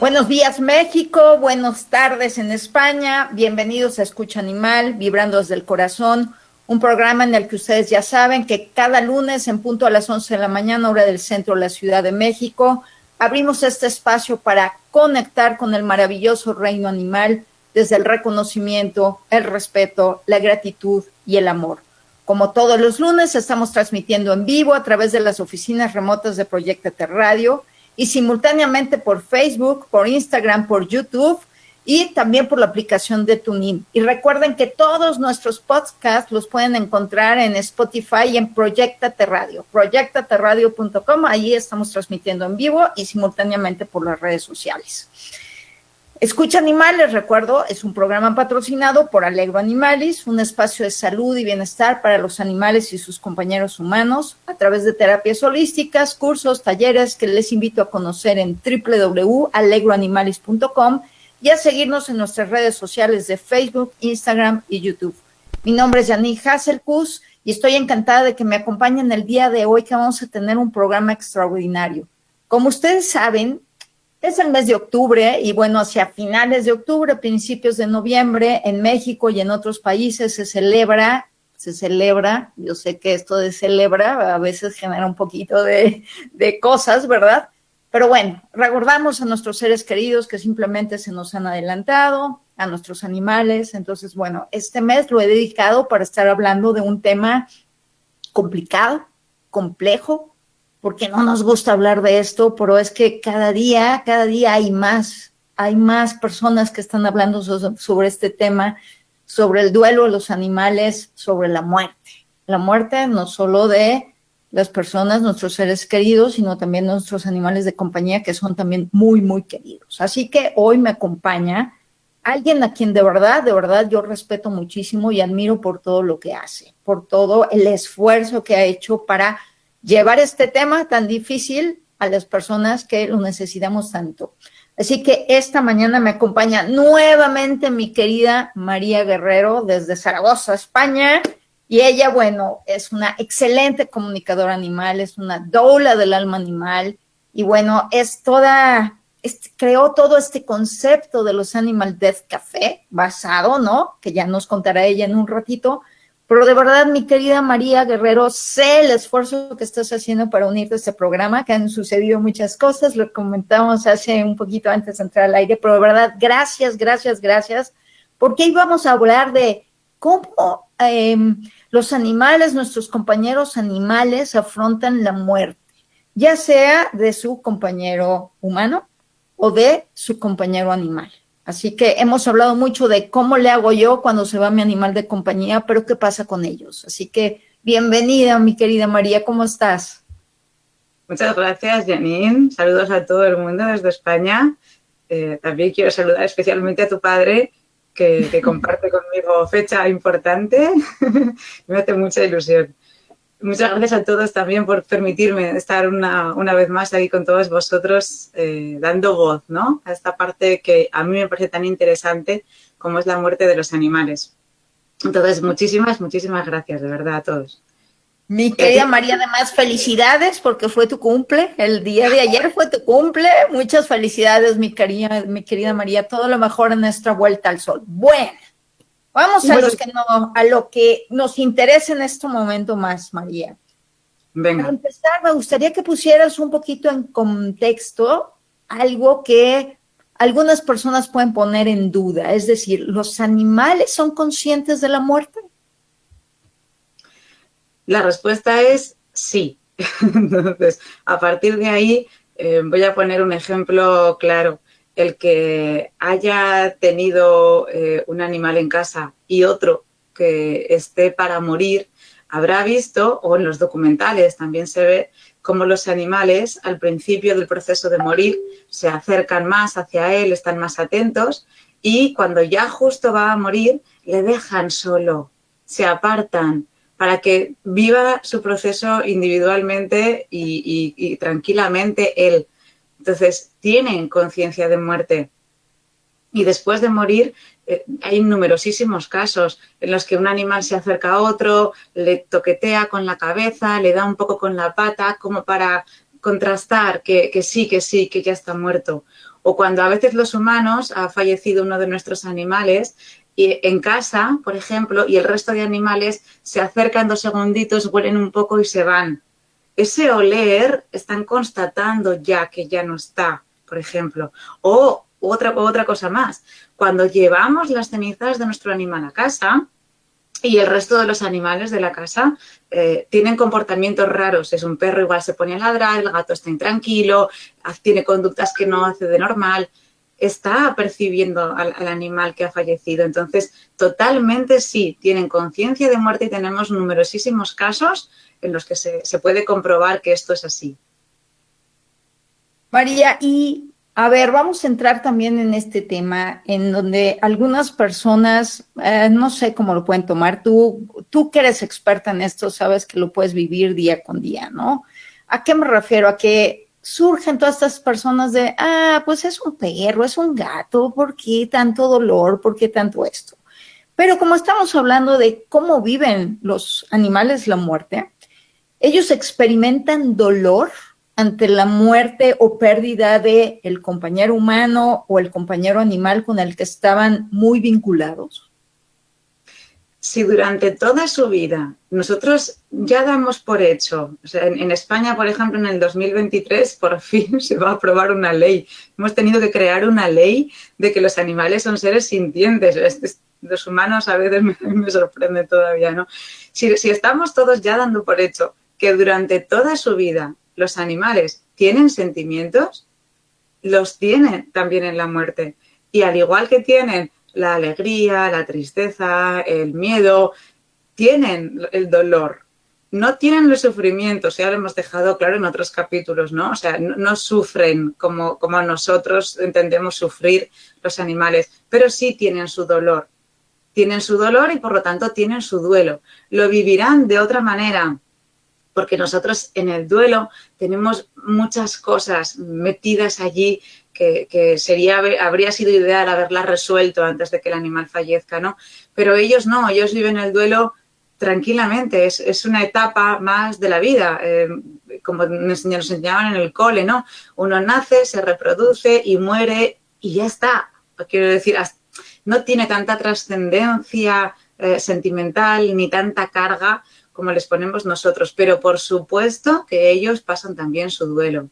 Buenos días México, buenas tardes en España, bienvenidos a Escucha Animal, Vibrando desde el Corazón, un programa en el que ustedes ya saben que cada lunes en punto a las 11 de la mañana, hora del centro de la Ciudad de México, abrimos este espacio para conectar con el maravilloso reino animal desde el reconocimiento, el respeto, la gratitud y el amor. Como todos los lunes, estamos transmitiendo en vivo a través de las oficinas remotas de Proyectate Radio y simultáneamente por Facebook, por Instagram, por YouTube y también por la aplicación de TuneIn. Y recuerden que todos nuestros podcasts los pueden encontrar en Spotify y en Proyectate Radio, proyectateradio.com. Ahí estamos transmitiendo en vivo y simultáneamente por las redes sociales. Escucha Animales, recuerdo, es un programa patrocinado por Alegro Animalis, un espacio de salud y bienestar para los animales y sus compañeros humanos a través de terapias holísticas, cursos, talleres que les invito a conocer en www.alegroanimalis.com y a seguirnos en nuestras redes sociales de Facebook, Instagram y YouTube. Mi nombre es Janine Hasselkus y estoy encantada de que me acompañen el día de hoy que vamos a tener un programa extraordinario. Como ustedes saben, es el mes de octubre y bueno, hacia finales de octubre, principios de noviembre, en México y en otros países se celebra, se celebra, yo sé que esto de celebra a veces genera un poquito de, de cosas, ¿verdad? Pero bueno, recordamos a nuestros seres queridos que simplemente se nos han adelantado, a nuestros animales. Entonces, bueno, este mes lo he dedicado para estar hablando de un tema complicado, complejo, porque no nos gusta hablar de esto, pero es que cada día, cada día hay más, hay más personas que están hablando sobre este tema, sobre el duelo de los animales, sobre la muerte. La muerte no solo de las personas, nuestros seres queridos, sino también nuestros animales de compañía que son también muy, muy queridos. Así que hoy me acompaña alguien a quien de verdad, de verdad yo respeto muchísimo y admiro por todo lo que hace, por todo el esfuerzo que ha hecho para llevar este tema tan difícil a las personas que lo necesitamos tanto. Así que esta mañana me acompaña nuevamente mi querida María Guerrero desde Zaragoza, España. Y ella, bueno, es una excelente comunicadora animal, es una doula del alma animal. Y bueno, es toda, creó todo este concepto de los Animal Death Café, basado, ¿no? Que ya nos contará ella en un ratito, pero de verdad, mi querida María Guerrero, sé el esfuerzo que estás haciendo para unirte a este programa, que han sucedido muchas cosas, lo comentamos hace un poquito antes de entrar al aire, pero de verdad, gracias, gracias, gracias, porque hoy vamos a hablar de cómo em, los animales, nuestros compañeros animales, afrontan la muerte, ya sea de su compañero humano o de su compañero animal. Así que hemos hablado mucho de cómo le hago yo cuando se va mi animal de compañía, pero qué pasa con ellos. Así que bienvenida, mi querida María, ¿cómo estás? Muchas gracias, Janine. Saludos a todo el mundo desde España. Eh, también quiero saludar especialmente a tu padre, que, que comparte conmigo fecha importante. Me hace mucha ilusión. Muchas gracias a todos también por permitirme estar una, una vez más ahí con todos vosotros eh, dando voz ¿no? a esta parte que a mí me parece tan interesante como es la muerte de los animales. Entonces, muchísimas, muchísimas gracias, de verdad, a todos. Mi querida María, además, felicidades porque fue tu cumple. El día de ayer fue tu cumple. Muchas felicidades, mi querida, mi querida María. Todo lo mejor en nuestra vuelta al sol. Bueno. Vamos a, que a lo que nos interesa en este momento más, María. Venga. Para empezar, me gustaría que pusieras un poquito en contexto algo que algunas personas pueden poner en duda, es decir, ¿los animales son conscientes de la muerte? La respuesta es sí. Entonces, a partir de ahí, eh, voy a poner un ejemplo claro el que haya tenido eh, un animal en casa y otro que esté para morir, habrá visto, o en los documentales también se ve, cómo los animales al principio del proceso de morir se acercan más hacia él, están más atentos y cuando ya justo va a morir le dejan solo, se apartan para que viva su proceso individualmente y, y tranquilamente él entonces, tienen conciencia de muerte. Y después de morir, eh, hay numerosísimos casos en los que un animal se acerca a otro, le toquetea con la cabeza, le da un poco con la pata, como para contrastar que, que sí, que sí, que ya está muerto. O cuando a veces los humanos ha fallecido uno de nuestros animales y en casa, por ejemplo, y el resto de animales se acercan dos segunditos, huelen un poco y se van. Ese oler están constatando ya que ya no está, por ejemplo. O otra, otra cosa más, cuando llevamos las cenizas de nuestro animal a casa, y el resto de los animales de la casa eh, tienen comportamientos raros. Es un perro, igual se pone a ladrar, el gato está intranquilo, tiene conductas que no hace de normal. Está percibiendo al, animal que ha fallecido. Entonces, totalmente sí, tienen conciencia de muerte y tenemos numerosísimos casos en los que se, se puede comprobar que esto es así. María, y a ver, vamos a entrar también en este tema en donde algunas personas, eh, no sé cómo lo pueden tomar, tú, tú que eres experta en esto, sabes que lo puedes vivir día con día, ¿no? ¿A qué me refiero? A que surgen todas estas personas de, ah, pues es un perro, es un gato, ¿por qué tanto dolor? ¿Por qué tanto esto? Pero como estamos hablando de cómo viven los animales la muerte, ellos experimentan dolor ante la muerte o pérdida de el compañero humano o el compañero animal con el que estaban muy vinculados? Si durante toda su vida nosotros ya damos por hecho, en, España, por ejemplo, en el 2023, por fin se va a aprobar una ley. Hemos tenido que crear una ley de que los animales son seres sintientes. los humanos a veces me, me sorprende todavía, ¿no? Si estamos todos ya dando por hecho que durante toda su vida los animales tienen sentimientos, los tienen también en la muerte. Y al igual que tienen la alegría, la tristeza, el miedo, tienen el dolor. No tienen los sufrimientos, ya lo hemos dejado claro en otros capítulos, ¿no? O sea, no, sufren como, como nosotros entendemos sufrir los animales, pero sí tienen su dolor. Tienen su dolor y por lo tanto tienen su duelo. Lo vivirán de otra manera, porque nosotros en el duelo tenemos muchas cosas metidas allí que, sería, habría sido ideal haberlas resuelto antes de que el animal fallezca, ¿no? Pero ellos no, ellos viven el duelo tranquilamente, es, una etapa más de la vida, eh, como nos, enseñaban en el cole, ¿no? Uno nace, se reproduce y muere y ya está. Quiero decir, no tiene tanta trascendencia eh, sentimental ni tanta carga como les ponemos nosotros, pero por supuesto que ellos pasan también su duelo.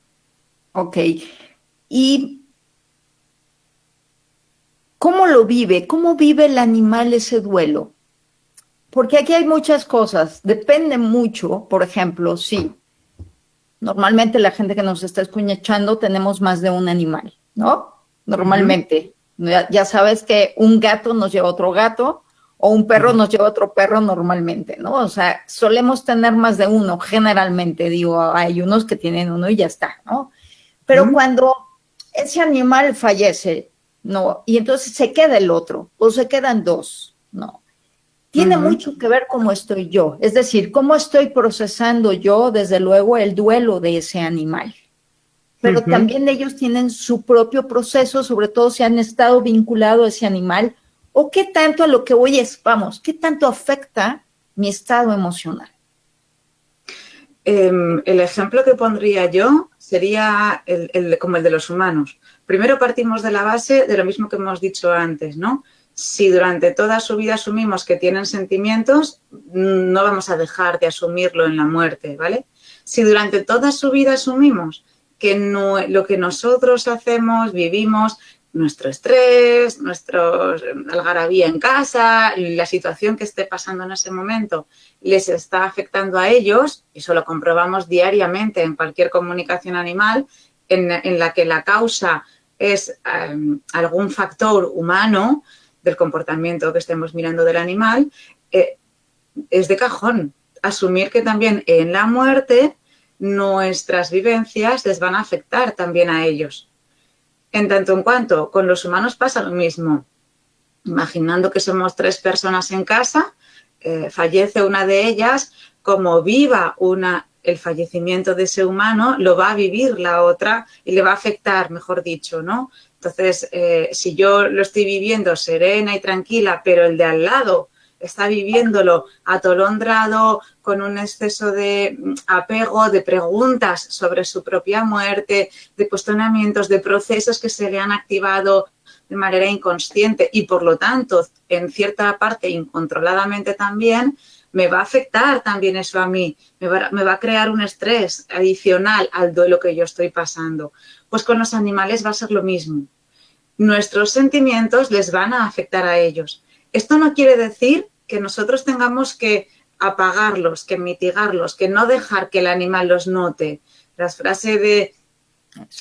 Ok. ¿Y cómo lo vive? ¿Cómo vive el animal ese duelo? Porque aquí hay muchas cosas, depende mucho, por ejemplo, sí. Normalmente la gente que nos está escuchando tenemos más de un animal, ¿no? Normalmente. ya, sabes que un gato nos lleva otro gato, o un perro nos lleva otro perro normalmente, ¿no? O sea, solemos tener más de uno, generalmente, digo, hay unos que tienen uno y ya está, ¿no? Pero cuando ese animal fallece, ¿no? Y entonces se queda el otro, o se quedan dos, ¿no? Tiene mucho que ver cómo estoy yo, es decir, cómo estoy procesando yo, desde luego, el duelo de ese animal. Pero también ellos tienen su propio proceso, sobre todo si han estado vinculados a ese animal ¿O qué tanto a lo que hoy es, vamos, qué tanto afecta mi estado emocional? Em, el ejemplo que pondría yo sería el, como el de los humanos. Primero partimos de la base de lo mismo que hemos dicho antes, ¿no? Si durante toda su vida asumimos que tienen sentimientos, no vamos a dejar de asumirlo en la muerte, ¿vale? Si durante toda su vida asumimos que lo que nosotros hacemos, vivimos, nuestro estrés, nuestro algarabía en casa, la situación que esté pasando en ese momento les está afectando a ellos, y eso lo comprobamos diariamente en cualquier comunicación animal, en, la que la causa es em, algún factor humano del comportamiento que estemos mirando del animal, eh, es de cajón asumir que también en la muerte nuestras vivencias les van a afectar también a ellos. En tanto en cuanto con los humanos pasa lo mismo. Imaginando que somos tres personas en casa, eh, fallece una de ellas, como viva una, el fallecimiento de ese humano, lo va a vivir la otra y le va a afectar, mejor dicho, ¿no? Entonces, eh, si yo lo estoy viviendo serena y tranquila, pero el de al lado está viviéndolo atolondrado, con un exceso de mm, apego, de preguntas sobre su propia muerte, de cuestionamientos, de procesos que se le han activado de manera inconsciente y por lo tanto, en cierta parte incontroladamente también, me va a afectar también eso a mí, me va, me va, a crear un estrés adicional al duelo que yo estoy pasando. Pues con los animales va a ser lo mismo. Nuestros sentimientos les van a afectar a ellos. Esto no quiere decir que nosotros tengamos que apagarlos, que mitigarlos, que no dejar que el animal los note. La frase de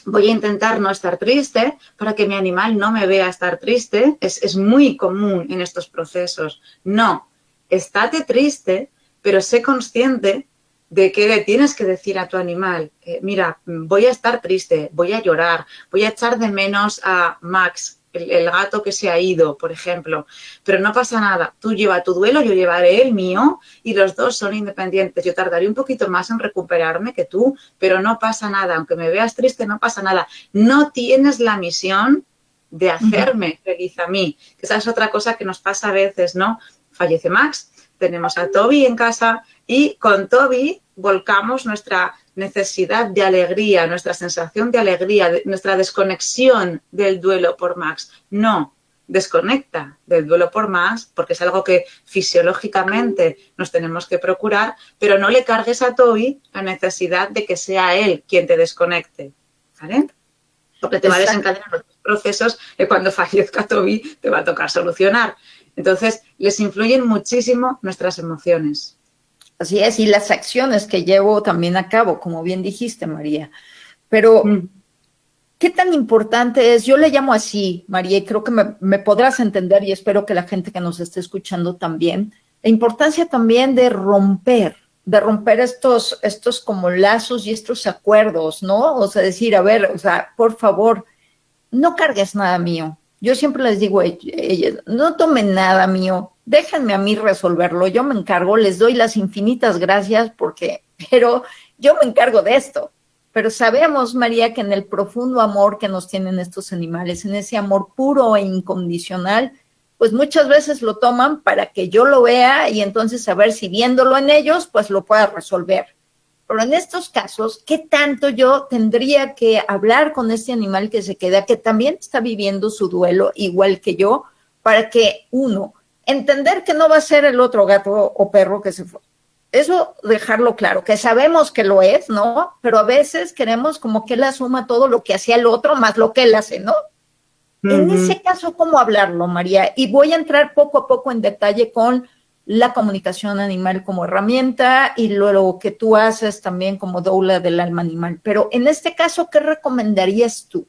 voy a intentar no estar triste para que mi animal no me vea estar triste es, muy común en estos procesos. No, estate triste, pero sé consciente de que le tienes que decir a tu animal, eh, mira, voy a estar triste, voy a llorar, voy a echar de menos a Max, el, gato que se ha ido, por ejemplo, pero no pasa nada, tú lleva tu duelo, yo llevaré el mío y los dos son independientes. Yo tardaré un poquito más en recuperarme que tú, pero no pasa nada, aunque me veas triste, no pasa nada. No tienes la misión de hacerme feliz a mí, esa es otra cosa que nos pasa a veces, ¿no? Fallece Max, tenemos a Toby en casa y con Toby volcamos nuestra necesidad de alegría, nuestra sensación de alegría, nuestra desconexión del duelo por Max. No, desconecta del duelo por Max porque es algo que fisiológicamente nos tenemos que procurar, pero no le cargues a Toby la necesidad de que sea él quien te desconecte. ¿Vale? Porque te va a desencadenar los procesos que cuando fallezca Toby te va a tocar solucionar. Entonces, les influyen muchísimo nuestras emociones. Así es, y las acciones que llevo también a cabo, como bien dijiste, María. Pero, mm. ¿qué tan importante es? Yo le llamo así, María, y creo que me, podrás entender y espero que la gente que nos esté escuchando también, la importancia también de romper, de romper estos, estos como lazos y estos acuerdos, ¿no? O sea, decir, a ver, o sea, por favor, no cargues nada mío. Yo siempre les digo a ellos, no tomen nada mío, déjenme a mí resolverlo, yo me encargo, les doy las infinitas gracias porque, pero yo me encargo de esto. Pero sabemos, María, que en el profundo amor que nos tienen estos animales, en ese amor puro e incondicional, pues muchas veces lo toman para que yo lo vea y entonces a ver si viéndolo en ellos, pues lo pueda resolver. Pero en estos casos, ¿qué tanto yo tendría que hablar con este animal que se queda, que también está viviendo su duelo igual que yo, para que uno, entender que no va a ser el otro gato o perro que se fue. Eso dejarlo claro, que sabemos que lo es, ¿no? Pero a veces queremos como que él asuma todo lo que hacía el otro más lo que él hace, ¿no? En ese caso, ¿cómo hablarlo, María? Y voy a entrar poco a poco en detalle con la comunicación animal como herramienta y luego que tú haces también como doula del alma animal. Pero en este caso, ¿qué recomendarías tú?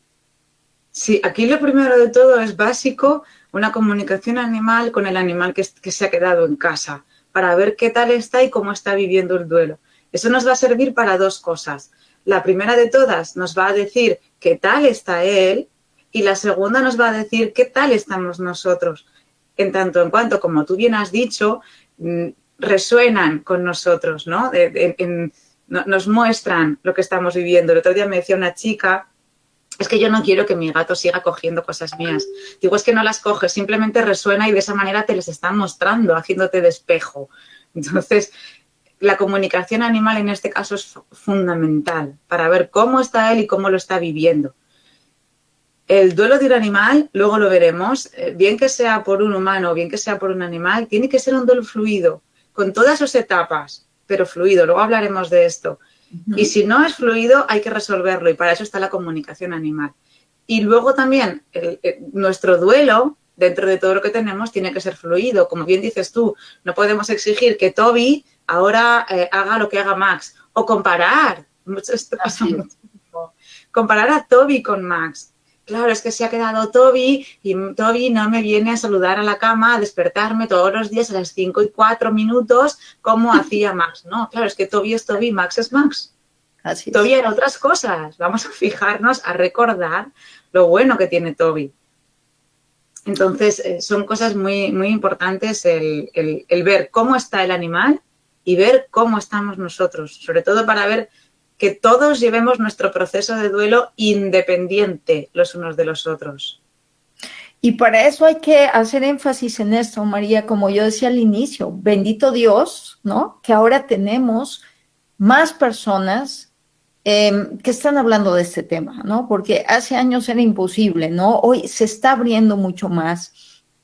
Sí, aquí lo primero de todo es básico una comunicación animal con el animal que, se ha quedado en casa, para ver qué tal está y cómo está viviendo el duelo. Eso nos va a servir para dos cosas. La primera de todas nos va a decir qué tal está él y la segunda nos va a decir qué tal estamos nosotros. En tanto en cuanto, como tú bien has dicho, mm, resuenan con nosotros, ¿no? nos muestran lo que estamos viviendo. El otro día me decía una chica es que yo no quiero que mi gato siga cogiendo cosas mías. Digo, es que no las coges, simplemente resuena y de esa manera te les están mostrando, haciéndote de espejo. Entonces, la comunicación animal en este caso es fundamental para ver cómo está él y cómo lo está viviendo. El duelo de un animal, luego lo veremos, eh, bien que sea por un humano o bien que sea por un animal, tiene que ser un duelo fluido, con todas sus etapas, pero fluido. Luego hablaremos de esto. Y si no es fluido, hay que resolverlo y para eso está la comunicación animal. Y luego también nuestro duelo, dentro de todo lo que tenemos, tiene que ser fluido. Como bien dices tú, no podemos exigir que Toby ahora eh, haga lo que haga Max o comparar. Comparar a Toby con Max. Claro, es que se ha quedado Toby y Toby no me viene a saludar a la cama, a despertarme todos los días a las 5 y 4 minutos como hacía Max. No, claro, es que Toby es Toby, Max es Max. Así Toby era otras cosas. Vamos a fijarnos, a recordar lo bueno que tiene Toby. Entonces, eh, son cosas muy, muy importantes el, el ver cómo está el animal y ver cómo estamos nosotros, sobre todo para ver que todos llevemos nuestro proceso de duelo independiente los unos de los otros. Y para eso hay que hacer énfasis en esto, María, como yo decía al inicio, bendito Dios, ¿no? Que ahora tenemos más personas em, que están hablando de este tema, ¿no? Porque hace años era imposible, ¿no? Hoy se está abriendo mucho más,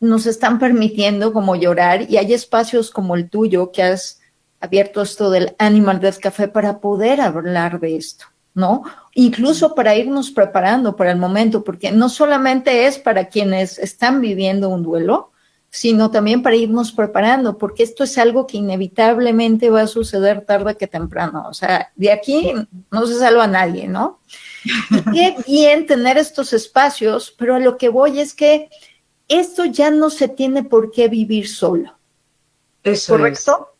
nos están permitiendo como llorar y hay espacios como el tuyo que has abierto esto del Animal Death Café para poder hablar de esto, ¿no? Incluso para irnos preparando para el momento, porque no solamente es para quienes están viviendo un duelo, sino también para irnos preparando, porque esto es algo que inevitablemente va a suceder tarde que temprano. O sea, de aquí no se salva a nadie, ¿no? Y qué bien tener estos espacios, pero a lo que voy es que esto ya no se tiene por qué vivir solo. Eso ¿Correcto?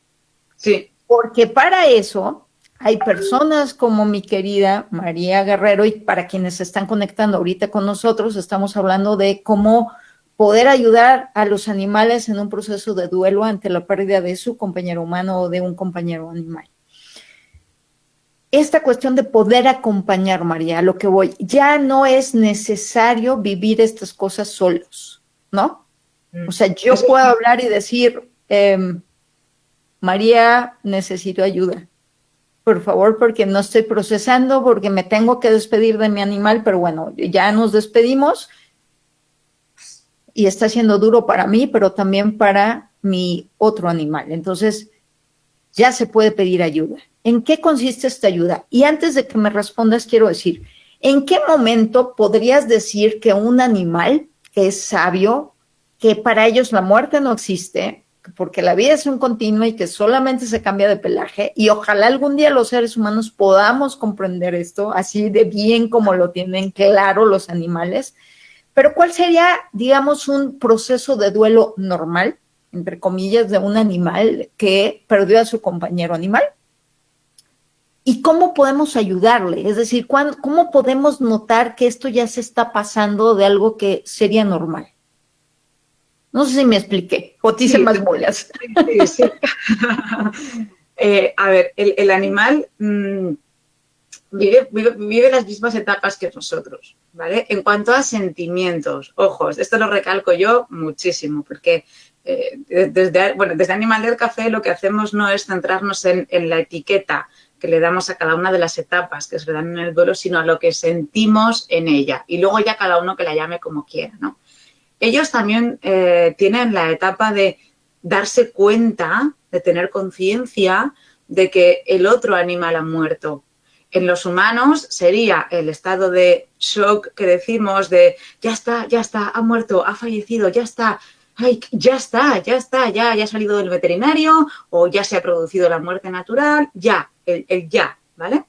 Sí. Porque para eso hay personas como mi querida María Guerrero y para quienes se están conectando ahorita con nosotros, estamos hablando de cómo poder ayudar a los animales en un proceso de duelo ante la pérdida de su compañero humano o de un compañero animal. Esta cuestión de poder acompañar, María, a lo que voy, ya no es necesario vivir estas cosas solos, ¿no? Mm. O sea, yo puedo hablar y decir, eh, María, necesito ayuda. Por favor, porque no estoy procesando, porque me tengo que despedir de mi animal, pero bueno, ya nos despedimos y está siendo duro para mí, pero también para mi otro animal. Entonces, ya se puede pedir ayuda. ¿En qué consiste esta ayuda? Y antes de que me respondas, quiero decir, ¿en qué momento podrías decir que un animal que es sabio, que para ellos la muerte no existe, porque la vida es un continuo y que solamente se cambia de pelaje y ojalá algún día los seres humanos podamos comprender esto así de bien como lo tienen claro los animales. Pero ¿cuál sería, digamos, un proceso de duelo normal, entre comillas, de un animal que perdió a su compañero animal? ¿Y cómo podemos ayudarle? Es decir, ¿cómo podemos notar que esto ya se está pasando de algo que sería normal? No sé si me expliqué, o te hice más bolas. Sí, sí. Eh, a ver, el, animal mm, vive, las mismas etapas que nosotros, ¿vale? En cuanto a sentimientos, ojos, esto lo recalco yo muchísimo, porque eh, desde, bueno, desde Animal del Café lo que hacemos no es centrarnos en, en, la etiqueta que le damos a cada una de las etapas que se le dan en el duelo, sino a lo que sentimos en ella. Y luego ya cada uno que la llame como quiera, ¿no? Ellos también eh, tienen la etapa de darse cuenta, de tener conciencia de que el otro animal ha muerto. En los humanos sería el estado de shock que decimos de ya está, ya está, ha muerto, ha fallecido, ya está, ay, ya está, ya está, ya, ya ha salido del veterinario o ya se ha producido la muerte natural, ya, el, el ya, ¿vale?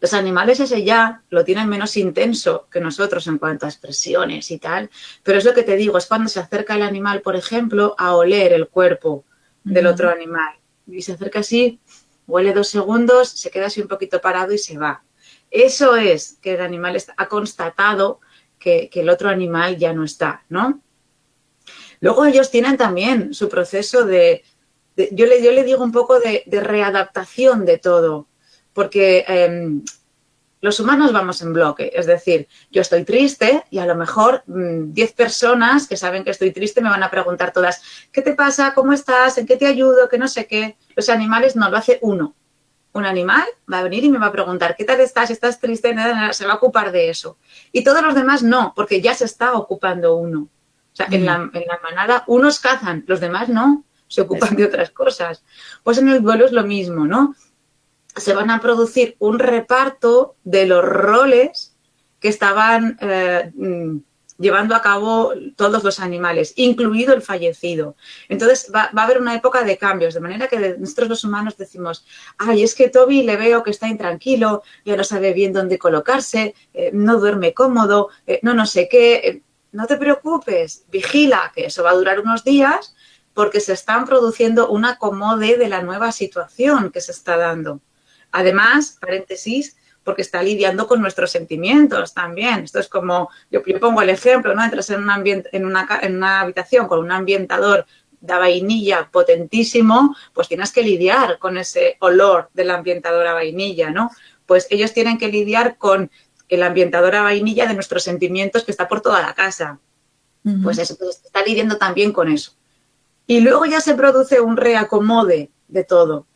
Los animales ese ya lo tienen menos intenso que nosotros en cuanto a expresiones y tal, pero es lo que te digo, es cuando se acerca el animal, por ejemplo, a oler el cuerpo del otro animal. Y se acerca así, huele dos segundos, se queda así un poquito parado y se va. Eso es que el animal ha constatado que, el otro animal ya no está, ¿no? Luego ellos tienen también su proceso de, yo, le, yo le digo un poco de readaptación de todo porque em, los humanos vamos en bloque, es decir, yo estoy triste y a lo mejor 10 mm, personas que saben que estoy triste me van a preguntar todas, ¿qué te pasa? ¿Cómo estás? ¿En qué te ayudo? Que no sé qué. Los animales no, lo hace uno. Un animal va a venir y me va a preguntar, ¿qué tal estás? ¿Estás triste? Se va a ocupar de eso. Y todos los demás no, porque ya se está ocupando uno. O sea, en, la, mm. en la manada unos cazan, los demás no, se ocupan de otras cosas. Pues en el duelo es lo mismo, ¿no? Se van a producir un reparto de los roles que estaban eh, mm, llevando a cabo todos los animales, incluido el fallecido. Entonces va, a haber una época de cambios, de manera que nosotros los humanos decimos, ay, es que Toby le veo que está intranquilo, ya no sabe bien dónde colocarse, eh, no duerme cómodo, eh, no no sé qué. No te preocupes, vigila, que eso va a durar unos días porque se están produciendo un acomode de la nueva situación que se está dando. Además, paréntesis, porque está lidiando con nuestros sentimientos también. Esto es como, yo, pongo el ejemplo, ¿no? Entras en, un ambiente, en, una, en una habitación con un ambientador de vainilla potentísimo, pues tienes que lidiar con ese olor del ambientador a vainilla, ¿no? Pues ellos tienen que lidiar con el ambientador a vainilla de nuestros sentimientos que está por toda la casa. Pues eso, pues está lidiando también con eso. Y luego ya se produce un reacomode de todo.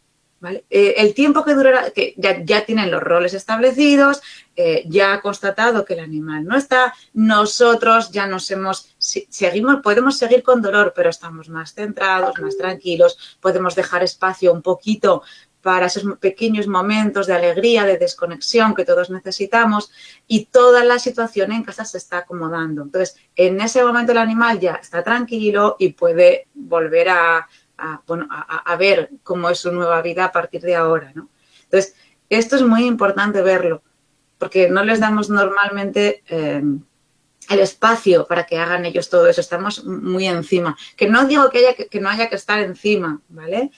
Eh, el tiempo que durará, que ya, tienen los roles establecidos, eh, ya ha constatado que el animal no está, nosotros ya nos hemos, seguimos, podemos seguir con dolor, pero estamos más centrados, más tranquilos, podemos dejar espacio un poquito para esos pequeños momentos de alegría, de desconexión que todos necesitamos y toda la situación en casa se está acomodando. Entonces, en ese momento el animal ya está tranquilo y puede volver a, a, ver cómo es su nueva vida a partir de ahora, ¿no? Entonces, esto es muy importante verlo, porque no les damos normalmente eh, el espacio para que hagan ellos todo eso, estamos muy encima. Que no digo que, haya, que, no haya que estar encima, ¿vale?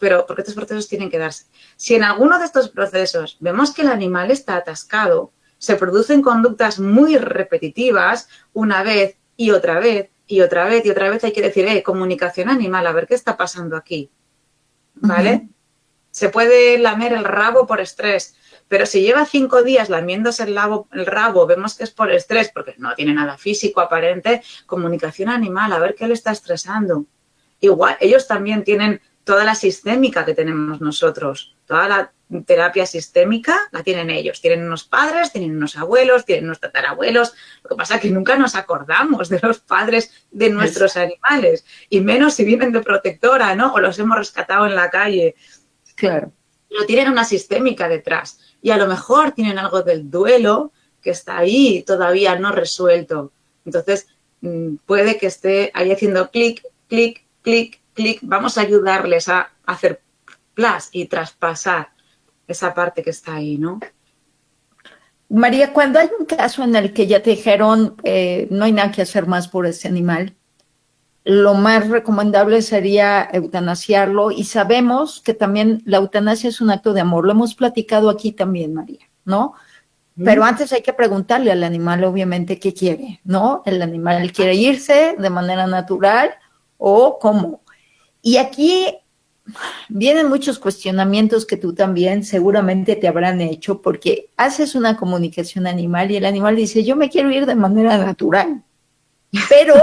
pero porque estos procesos tienen que darse. Si en alguno de estos procesos vemos que el animal está atascado, se producen conductas muy repetitivas una vez y otra vez y otra vez y otra vez hay que decir, eh, comunicación animal, a ver qué está pasando aquí. ¿Vale? Se puede lamer el rabo por estrés, pero si lleva cinco días lamiéndose el, el rabo, vemos que es por estrés, porque no tiene nada físico aparente, comunicación animal, a ver qué le está estresando. Igual, ellos también tienen toda la sistémica que tenemos nosotros, toda la terapia sistémica la tienen ellos. Tienen unos padres, tienen unos abuelos, tienen unos tatarabuelos. Lo que pasa es que nunca nos acordamos de los padres de nuestros animales, y menos si vienen de protectora, ¿no? O los hemos rescatado en la calle. Claro. Pero tienen una sistémica detrás. Y a lo mejor tienen algo del duelo que está ahí todavía no resuelto. Entonces, mm, puede que esté ahí haciendo clic, clic, clic, clic. Vamos a ayudarles a hacer plus y traspasar esa parte que está ahí, ¿no? María, cuando hay un caso en el que ya te dijeron eh, no hay nada que hacer más por ese animal, lo más recomendable sería eutanasiarlo y sabemos que también la eutanasia es un acto de amor. Lo hemos platicado aquí también, María, ¿no? Pero antes hay que preguntarle al animal, obviamente, qué quiere, ¿no? El animal quiere irse de manera natural o cómo. Y aquí vienen muchos cuestionamientos que tú también seguramente te habrán hecho porque haces una comunicación animal y el animal dice, yo me quiero ir de manera natural. Pero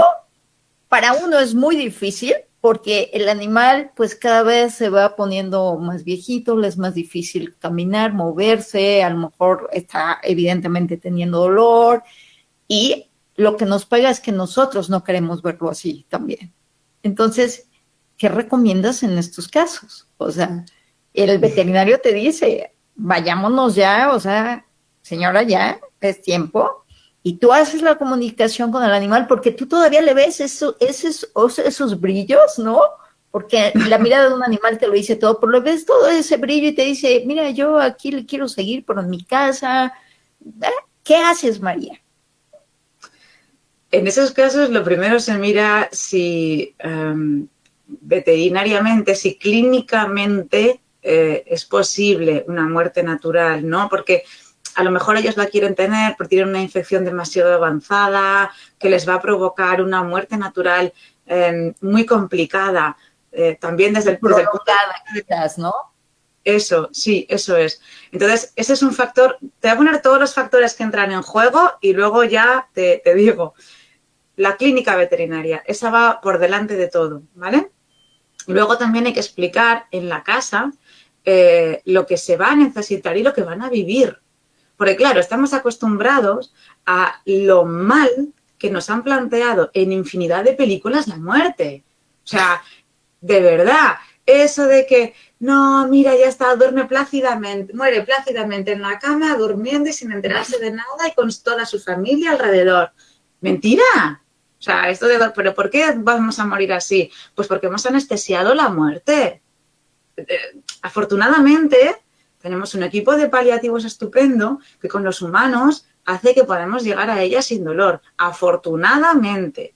para uno es muy difícil porque el animal pues cada vez se va poniendo más viejito, le es más difícil caminar, moverse, a lo mejor está evidentemente teniendo dolor y lo que nos pega es que nosotros no queremos verlo así también. Entonces, ¿qué recomiendas en estos casos? O sea, el veterinario te dice, vayámonos ya, o sea, señora, ya es tiempo. Y tú haces la comunicación con el animal porque tú todavía le ves esos, esos brillos, ¿no? Porque la mirada de un animal te lo dice todo, pero le ves todo ese brillo y te dice, mira, yo aquí le quiero seguir, por en mi casa. ¿eh? ¿Qué haces, María? En esos casos, lo primero se mira si em, veterinariamente, si clínicamente eh, es posible una muerte natural, ¿no? Porque a lo mejor ellos la quieren tener, pero tienen una infección demasiado avanzada que les va a provocar una muerte natural em, muy complicada. Eh, también desde el, punto de vista, ¿no? Eso, sí, eso es. Entonces, ese es un factor, te voy a poner todos los factores que entran en juego y luego ya te, te digo, la clínica veterinaria, esa va por delante de todo, ¿vale? Luego también hay que explicar en la casa eh, lo que se va a necesitar y lo que van a vivir. Porque claro, estamos acostumbrados a lo mal que nos han planteado en infinidad de películas la muerte. O sea, de verdad, eso de que, no, mira, ya está, duerme plácidamente, muere plácidamente en la cama, durmiendo y sin enterarse de nada y con toda su familia alrededor. Mentira, o sea, esto de, pero ¿por qué vamos a morir así? Pues porque hemos anestesiado la muerte. Eh, afortunadamente, tenemos un equipo de paliativos estupendo que con los humanos hace que podamos llegar a ella sin dolor. Afortunadamente.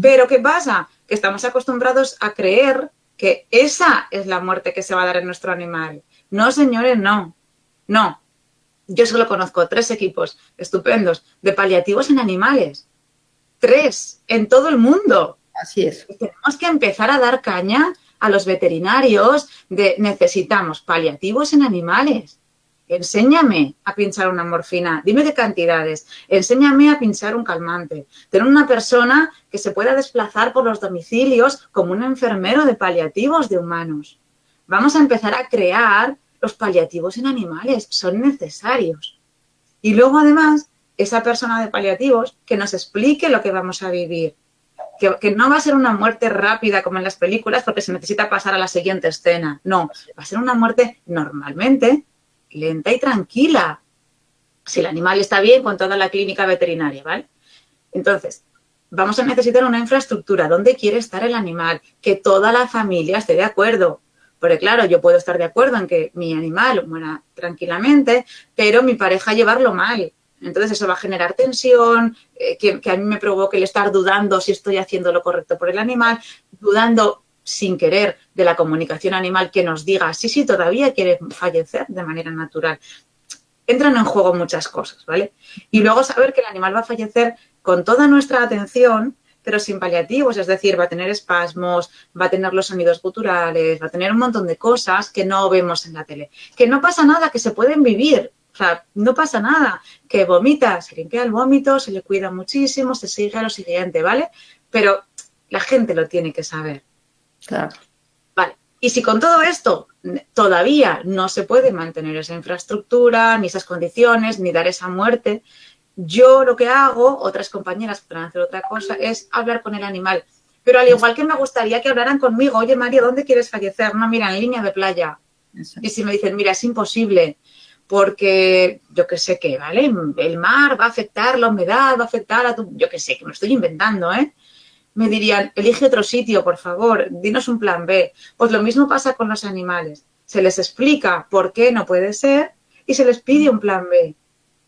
Pero ¿qué pasa? Que estamos acostumbrados a creer que esa es la muerte que se va a dar en nuestro animal. No, señores, no. No. Yo solo conozco tres equipos estupendos de paliativos en animales tres en todo el mundo. Así es. Tenemos que empezar a dar caña a los veterinarios de necesitamos paliativos en animales. Enséñame a pinchar una morfina, dime de cantidades, enséñame a pinchar un calmante. Tener una persona que se pueda desplazar por los domicilios como un enfermero de paliativos de humanos. Vamos a empezar a crear los paliativos en animales, son necesarios. Y luego además, esa persona de paliativos que nos explique lo que vamos a vivir. Que, no va a ser una muerte rápida como en las películas porque se necesita pasar a la siguiente escena. No, va a ser una muerte normalmente lenta y tranquila. Si el animal está bien con toda la clínica veterinaria, ¿vale? Entonces, vamos a necesitar una infraestructura. ¿Dónde quiere estar el animal? Que toda la familia esté de acuerdo. Porque claro, yo puedo estar de acuerdo en que mi animal muera tranquilamente, pero mi pareja llevarlo mal. Entonces eso va a generar tensión, eh, que, a mí me provoque el estar dudando si estoy haciendo lo correcto por el animal, dudando sin querer de la comunicación animal que nos diga, sí, sí, todavía quiere fallecer de manera natural. Entran en juego muchas cosas, ¿vale? Y luego saber que el animal va a fallecer con toda nuestra atención, pero sin paliativos, es decir, va a tener espasmos, va a tener los sonidos guturales, va a tener un montón de cosas que no vemos en la tele. Que no pasa nada, que se pueden vivir, o sea, no pasa nada, que vomita, se limpia el vómito, se le cuida muchísimo, se sigue a lo siguiente, ¿vale? Pero la gente lo tiene que saber. Claro. Vale. Y si con todo esto todavía no se puede mantener esa infraestructura, ni esas condiciones, ni dar esa muerte, yo lo que hago, otras compañeras podrán hacer otra cosa, es hablar con el animal. Pero al igual que me gustaría que hablaran conmigo, oye María, ¿dónde quieres fallecer? No, mira, en línea de playa. Eso. Y si me dicen, mira, es imposible, porque yo qué sé qué, ¿vale? El mar va a afectar, la humedad va a afectar a tu... Yo qué sé, que me estoy inventando, ¿eh? me dirían, elige otro sitio, por favor, dinos un plan B. Pues lo mismo pasa con los animales. Se les explica por qué no puede ser y se les pide un plan B.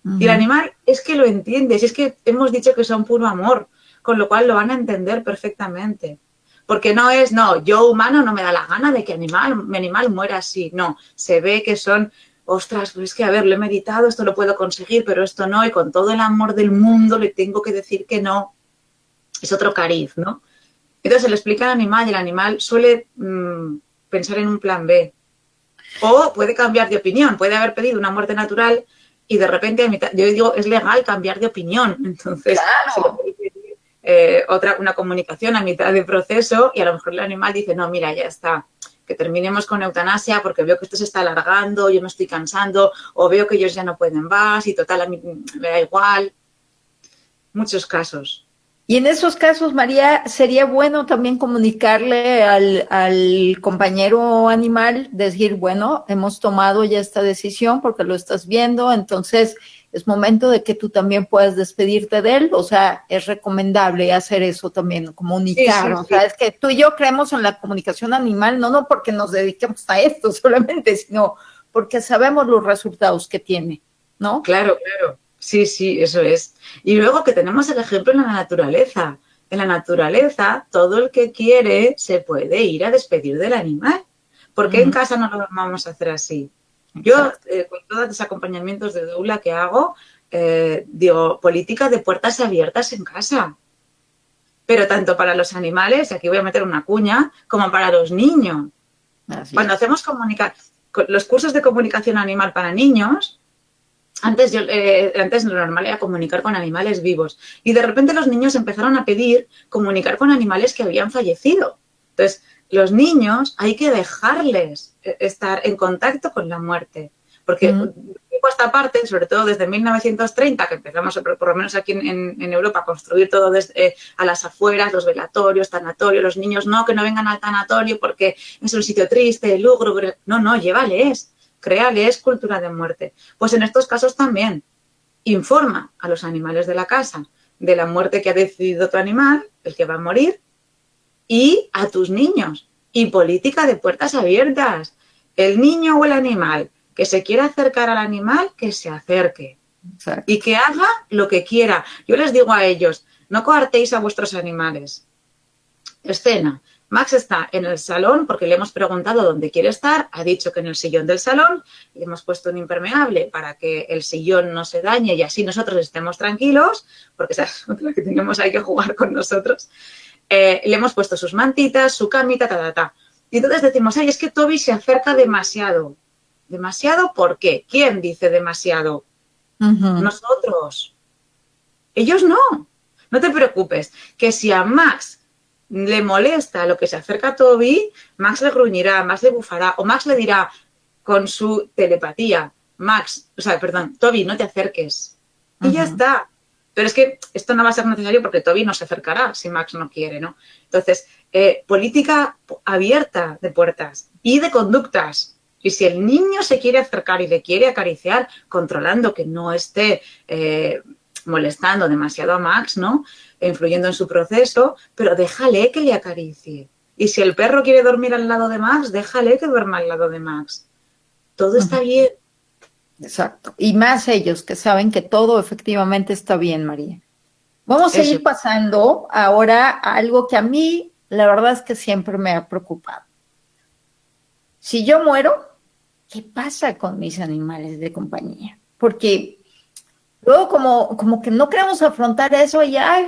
Uh -huh. Y el animal es que lo entiende, si es que hemos dicho que son puro amor, con lo cual lo van a entender perfectamente. Porque no es, no, yo humano no me da la gana de que animal, mi animal muera así. No, se ve que son, ostras, pues es que, a ver, lo he meditado, esto lo puedo conseguir, pero esto no, y con todo el amor del mundo le tengo que decir que no es otro cariz, ¿no? Entonces se le explica al animal y el animal suele mmm, pensar en un plan B. O puede cambiar de opinión, puede haber pedido una muerte natural y de repente, a mitad, yo digo, es legal cambiar de opinión. Entonces, claro. pedir, eh, otra, una comunicación a mitad de proceso y a lo mejor el animal dice, no, mira, ya está, que terminemos con eutanasia porque veo que esto se está alargando, yo me estoy cansando, o veo que ellos ya no pueden más y total, a mí me da igual. Muchos casos. Y en esos casos, María, sería bueno también comunicarle al, al, compañero animal, decir, bueno, hemos tomado ya esta decisión porque lo estás viendo, entonces es momento de que tú también puedas despedirte de él, o sea, es recomendable hacer eso también, comunicar, sí, sí, o sea, sí. es que tú y yo creemos en la comunicación animal, no, no porque nos dediquemos a esto solamente, sino porque sabemos los resultados que tiene, ¿no? Claro, claro. Sí, sí, eso es. Y luego que tenemos el ejemplo en la naturaleza. En la naturaleza, todo el que quiere se puede ir a despedir del animal. ¿Por qué uh -huh. en casa no lo vamos a hacer así? Yo, eh, con todos los acompañamientos de doula que hago, eh, digo, política de puertas abiertas en casa. Pero tanto para los animales, aquí voy a meter una cuña, como para los niños. Así Cuando es. hacemos comunicar, los cursos de comunicación animal para niños, antes, yo, eh, antes lo normal era comunicar con animales vivos y de repente los niños empezaron a pedir comunicar con animales que habían fallecido. Entonces, los niños hay que dejarles eh, estar en contacto con la muerte, porque mm. esta parte, sobre todo desde 1930, que empezamos, por lo menos aquí en, en Europa, a construir todo desde, eh, a las afueras, los velatorios, tanatorios, los niños no, que no vengan al tanatorio porque es un sitio triste, lúgubre, no, no, llévales créales cultura de muerte. Pues en estos casos también informa a los animales de la casa de la muerte que ha decidido tu animal, el que va a morir, y a tus niños. Y política de puertas abiertas. El niño o el animal que se quiera acercar al animal, que se acerque. Exacto. Y que haga lo que quiera. Yo les digo a ellos, no coartéis a vuestros animales. Escena. Max está en el salón porque le hemos preguntado dónde quiere estar, ha dicho que en el sillón del salón, le hemos puesto un impermeable para que el sillón no se dañe y así nosotros estemos tranquilos, porque esa es otra que tenemos ahí que jugar con nosotros. Eh, le hemos puesto sus mantitas, su camita, ta, ta, ta. Y entonces decimos, ay, es que Toby se acerca demasiado. ¿Demasiado por qué? ¿Quién dice demasiado? Nosotros. Ellos no. No te preocupes, que si a Max le molesta lo que se acerca a Toby, Max le gruñirá, Max le bufará, o Max le dirá con su telepatía, Max, o sea, perdón, Toby, no te acerques. Y ya está. Pero es que esto no va a ser necesario porque Toby no se acercará si Max no quiere, ¿no? Entonces, eh, política abierta de puertas y de conductas. Y si el niño se quiere acercar y le quiere acariciar, controlando que no esté eh, molestando demasiado a Max, ¿no? E influyendo en su proceso, pero déjale que le acaricie. Y si el perro quiere dormir al lado de Max, déjale que duerma al lado de Max. Todo está bien. Exacto. Y más ellos que saben que todo efectivamente está bien, María. Vamos a ir pasando ahora a algo que a mí, la verdad es que siempre me ha preocupado. Si yo muero, ¿qué pasa con mis animales de compañía? Porque luego como, como que no queremos afrontar eso y ya,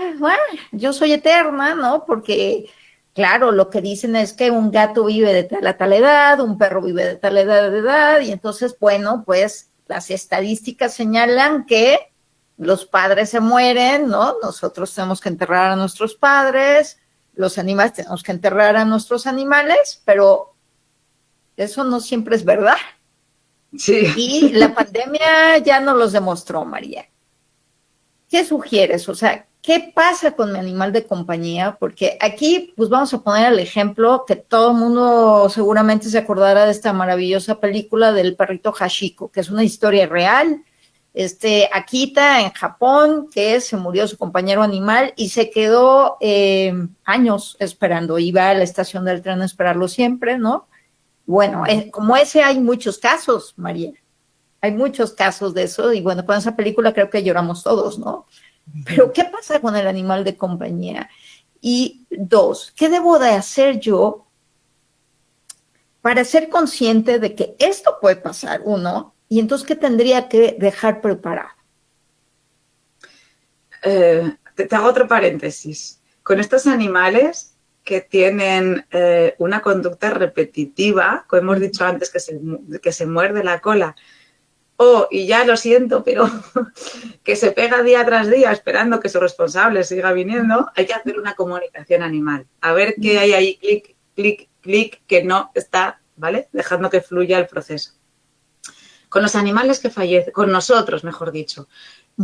yo soy eterna, ¿no? Porque, claro, lo que dicen es que un gato vive de tal a tal edad, un perro vive de tal edad de edad, y entonces, bueno, pues las estadísticas señalan que los padres se mueren, ¿no? Nosotros tenemos que enterrar a nuestros padres, los animales tenemos que enterrar a nuestros animales, pero eso no siempre es verdad. Sí. Y la pandemia ya nos los demostró, María. ¿Qué sugieres? O sea, ¿qué pasa con mi animal de compañía? Porque aquí, pues vamos a poner el ejemplo que todo el mundo seguramente se acordará de esta maravillosa película del perrito Hashiko, que es una historia real. Este, Akita en Japón, que se murió su compañero animal y se quedó eh, años esperando. Iba a la estación del tren a esperarlo siempre, ¿no? Bueno, eh, como ese hay muchos casos, María. Hay muchos casos de eso y bueno, con esa película creo que lloramos todos, ¿no? Pero ¿qué pasa con el animal de compañía? Y dos, ¿qué debo de hacer yo para ser consciente de que esto puede pasar, uno? Y entonces, ¿qué tendría que dejar preparado? Eh, te, hago otro paréntesis. Con estos animales que tienen eh, una conducta repetitiva, como hemos dicho antes, que se, que se muerde la cola, o, y ya lo siento, pero que se pega día tras día esperando que su responsable siga viniendo, hay que hacer una comunicación animal. A ver qué hay ahí, clic, clic, clic, que no está, ¿vale? Dejando que fluya el proceso. Con los animales que fallecen, con nosotros, mejor dicho.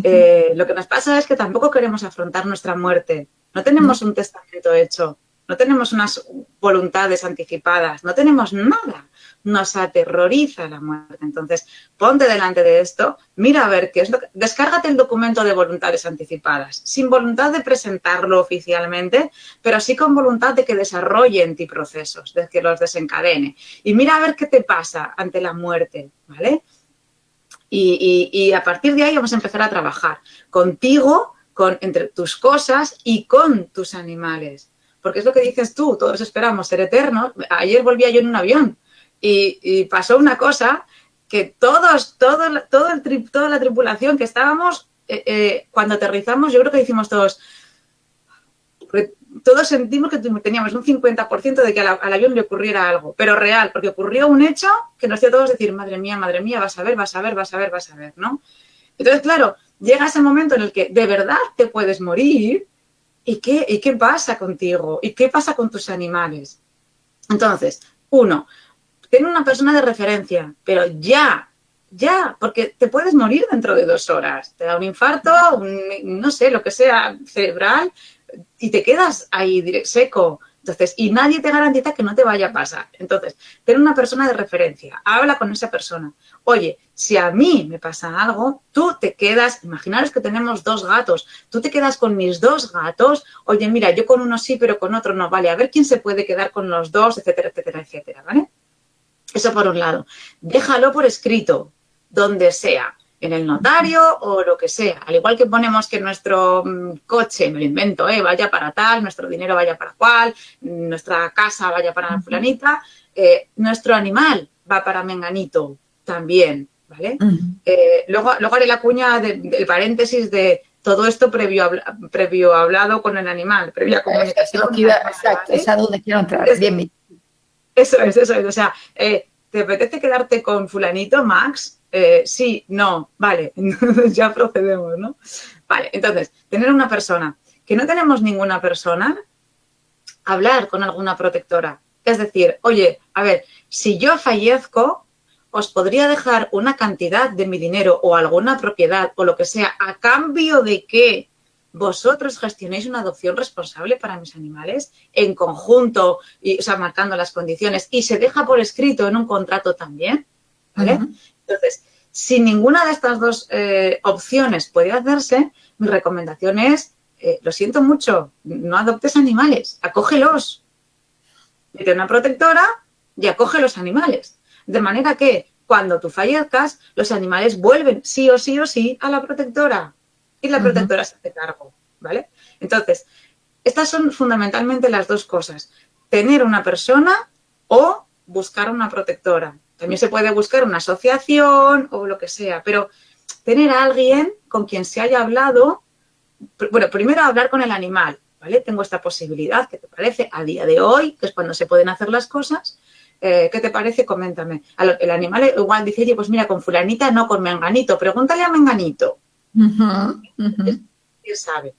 Eh, lo que nos pasa es que tampoco queremos afrontar nuestra muerte. No tenemos un testamento hecho, no tenemos unas voluntades anticipadas, no tenemos nada nos aterroriza la muerte. Entonces, ponte delante de esto, mira a ver qué es lo que... Descárgate el documento de voluntades anticipadas, sin voluntad de presentarlo oficialmente, pero sí con voluntad de que desarrolle en ti procesos, de que los desencadene. Y mira a ver qué te pasa ante la muerte, ¿vale? Y, y a partir de ahí vamos a empezar a trabajar contigo, con, entre tus cosas y con tus animales. Porque es lo que dices tú, todos esperamos ser eternos. Ayer volvía yo en un avión y, pasó una cosa que todos, todo, el toda la tripulación que estábamos, eh, eh, cuando aterrizamos, yo creo que hicimos todos, todos sentimos que teníamos un 50% de que al, avión le ocurriera algo, pero real, porque ocurrió un hecho que nos hacía todos decir, madre mía, madre mía, vas a ver, vas a ver, vas a ver, vas a ver, ¿no? Entonces, claro, llega ese momento en el que de verdad te puedes morir y qué, y qué pasa contigo y qué pasa con tus animales. Entonces, uno, tiene una persona de referencia, pero ya, ya, porque te puedes morir dentro de dos horas. Te da un infarto, no sé, lo que sea, cerebral, y te quedas ahí seco. Entonces, y nadie te garantiza que no te vaya a pasar. Entonces, ten una persona de referencia, habla con esa persona. Oye, si a mí me pasa algo, tú te quedas, imaginaros que tenemos dos gatos, tú te quedas con mis dos gatos, oye, mira, yo con uno sí, pero con otro no, vale, a ver quién se puede quedar con los dos, etcétera, etcétera, etcétera, ¿vale? Eso por un lado. Déjalo por escrito, donde sea, en el notario o lo que sea. Al igual que ponemos que nuestro mm, coche, me lo invento, ¿eh? vaya para tal, nuestro dinero vaya para cual, nuestra casa vaya para la fulanita, eh, nuestro animal va para menganito también, ¿vale? Eh, luego, luego haré la cuña del paréntesis de todo esto previo, previo hablado con el animal, previa comunicación. exacto, es a donde quiero entrar. Bien, eso es, eso es. O sea, eh, ¿te apetece quedarte con fulanito, Max? Eh, sí, no, vale, ya procedemos, ¿no? Vale, entonces, tener una persona, que no tenemos ninguna persona, hablar con alguna protectora. Es decir, oye, a ver, si yo fallezco, os podría dejar una cantidad de mi dinero o alguna propiedad o lo que sea a cambio de que vosotros gestionéis una adopción responsable para mis animales en conjunto, y, o sea, marcando las condiciones y se deja por escrito en un contrato también, ¿vale? Entonces, si ninguna de estas dos eh, opciones puede hacerse, mi recomendación es, eh, lo siento mucho, no adoptes animales, acógelos. Mete una protectora y acoge los animales. De manera que cuando tú fallezcas, los animales vuelven sí o sí o sí a la protectora y la protectora se hace cargo, ¿vale? Entonces, estas son fundamentalmente las dos cosas. Tener una persona o buscar una protectora. También se puede buscar una asociación o lo que sea, pero tener a alguien con quien se haya hablado, bueno, primero hablar con el animal, ¿vale? Tengo esta posibilidad, ¿qué te parece? A día de hoy, que es cuando se pueden hacer las cosas, eh, ¿qué te parece? Coméntame. El animal igual dice, oye, pues mira, con fulanita no, con menganito, pregúntale a menganito. ¿Quién sabe?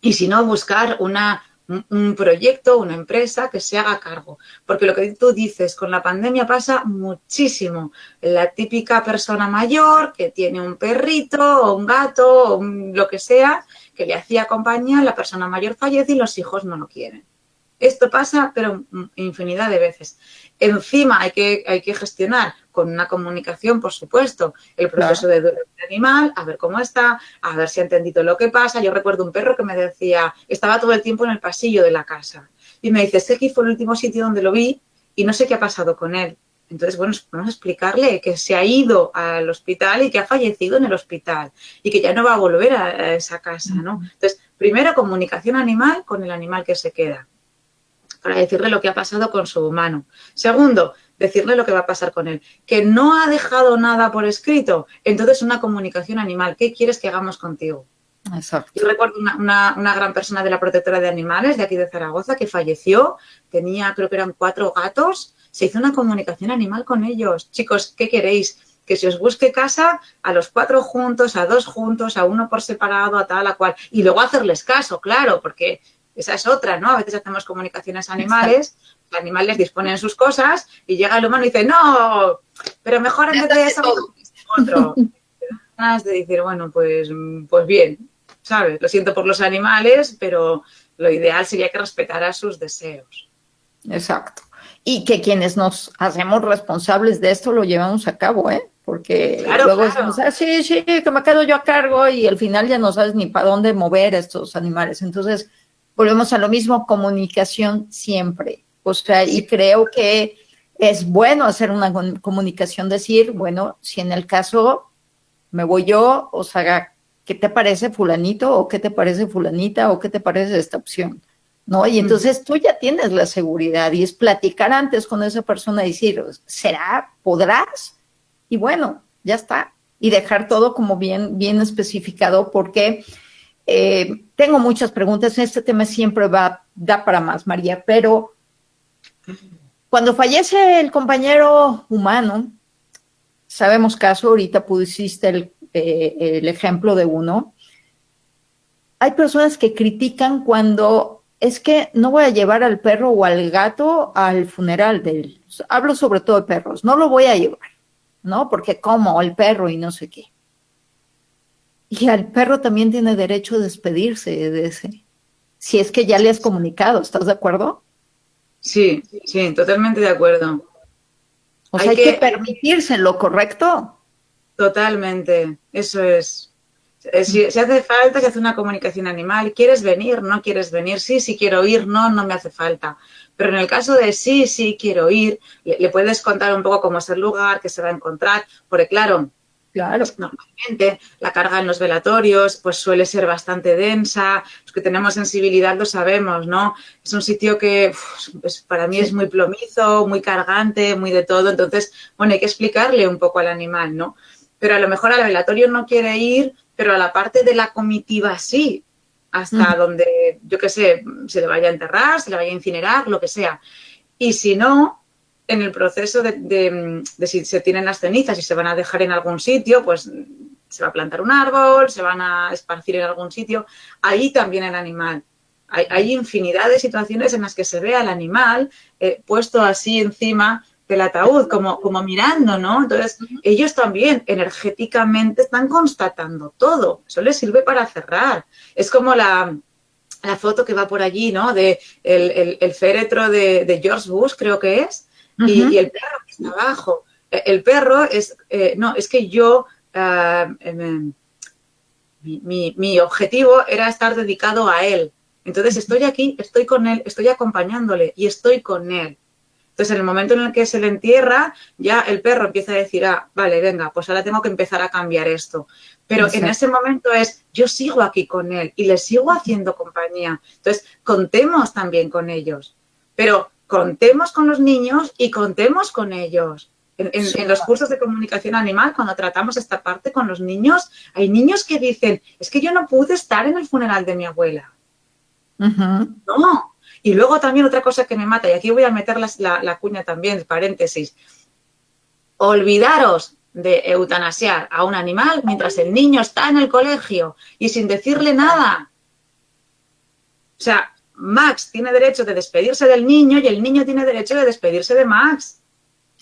Y si no, buscar una, un proyecto, una empresa que se haga cargo. Porque lo que tú dices, con la pandemia pasa muchísimo. La típica persona mayor que tiene un perrito o un gato o lo que sea, que le hacía compañía, la persona mayor fallece y los hijos no lo quieren. Esto pasa, pero infinidad de veces. Encima hay que, hay que gestionar con una comunicación, por supuesto, el proceso de duelo del animal, a ver cómo está, a ver si ha entendido lo que pasa. Yo recuerdo un perro que me decía, estaba todo el tiempo en el pasillo de la casa y me dice, este aquí fue el último sitio donde lo vi y no sé qué ha pasado con él. Entonces, bueno, vamos a explicarle que se ha ido al hospital y que ha fallecido en el hospital y que ya no va a volver a esa casa, ¿no? Entonces, primero comunicación animal con el animal que se queda para decirle lo que ha pasado con su humano. Segundo, decirle lo que va a pasar con él. Que no ha dejado nada por escrito, entonces una comunicación animal. ¿Qué quieres que hagamos contigo? Exacto. Yo recuerdo una, gran persona de la protectora de animales de aquí de Zaragoza que falleció, tenía creo que eran cuatro gatos, se hizo una comunicación animal con ellos. Chicos, ¿qué queréis? que se os busque casa a los cuatro juntos, a dos juntos, a uno por separado, a tal, a cual. Y luego hacerles caso, claro, porque esa es otra, ¿no? A veces hacemos comunicaciones animales, los animales disponen sus cosas y llega el humano y dice, no, pero mejor vez de eso, otro. de decir, bueno, pues, pues bien, ¿sabes? Lo siento por los animales, pero lo ideal sería que respetara sus deseos. Exacto. Y que quienes nos hacemos responsables de esto lo llevamos a cabo, ¿eh? Porque luego decimos, ah, sí, sí, que me quedo yo a cargo y al final ya no sabes ni para dónde mover estos animales. Entonces, volvemos a lo mismo, comunicación siempre. O sea, y creo que es bueno hacer una comunicación, decir, bueno, si en el caso me voy yo, o sea, ¿qué te parece fulanito o qué te parece fulanita o qué te parece esta opción? ¿No? Y entonces tú ya tienes la seguridad y es platicar antes con esa persona y decir, ¿será? ¿Podrás? Y bueno, ya está. Y dejar todo como bien, bien especificado porque eh, tengo muchas preguntas, este tema siempre va, da para más, María, pero cuando fallece el compañero humano, sabemos caso, ahorita pusiste el, eh, el ejemplo de uno, hay personas que critican cuando es que no voy a llevar al perro o al gato al funeral de él. Hablo sobre todo de perros, no lo voy a llevar, ¿no? Porque como el perro y no sé qué. Y al perro también tiene derecho a despedirse de ese. Si es que ya le has comunicado, ¿estás de acuerdo? Sí, sí, totalmente de acuerdo. O sea, hay, que, permitirse lo ¿correcto? Totalmente, eso es. Si, si, hace falta que hace una comunicación animal, ¿quieres venir? ¿No quieres venir? Sí, sí quiero ir, no, no me hace falta. Pero en el caso de sí, sí quiero ir, le, le puedes contar un poco cómo es el lugar, qué se va a encontrar, porque claro, Claro. Normalmente la carga en los velatorios pues suele ser bastante densa. Los que tenemos sensibilidad lo sabemos, ¿no? Es un sitio que pues, para mí es muy plomizo, muy cargante, muy de todo. Entonces, bueno, hay que explicarle un poco al animal, ¿no? Pero a lo mejor al velatorio no quiere ir pero a la parte de la comitiva sí, hasta donde, yo qué sé, se le vaya a enterrar, se le vaya a incinerar, lo que sea. Y si no, en el proceso de, si se tienen las cenizas y se van a dejar en algún sitio, pues se va a plantar un árbol, se van a esparcir en algún sitio, ahí también el animal. Hay, infinidad de situaciones en las que se ve al animal eh, puesto así encima del ataúd, como, como mirando, ¿no? Entonces, ellos también energéticamente están constatando todo. Eso les sirve para cerrar. Es como la, foto que va por allí, ¿no? De el, féretro de, George Bush, creo que es, y, el perro que está abajo. E, el perro es, eh, no, es que yo, ah, em, em, mi, mi objetivo era estar dedicado a él. Entonces estoy aquí, estoy con él, estoy acompañándole y estoy con él. Entonces, en el momento en el que se le entierra, ya el perro empieza a decir, ah, vale, venga, pues ahora tengo que empezar a cambiar esto. Pero en ese momento es, yo sigo aquí con él y le sigo haciendo compañía. Entonces, contemos también con ellos. Pero contemos con los niños y contemos con ellos. En, los cursos de comunicación animal, cuando tratamos esta parte con los niños, hay niños que dicen, es que yo no pude estar en el funeral de mi abuela. No, y luego también otra cosa que me mata, y aquí voy a meter la, cuña también, paréntesis, olvidaros de eutanasiar a un animal mientras el niño está en el colegio y sin decirle nada. O sea, Max tiene derecho de despedirse del niño y el niño tiene derecho de despedirse de Max.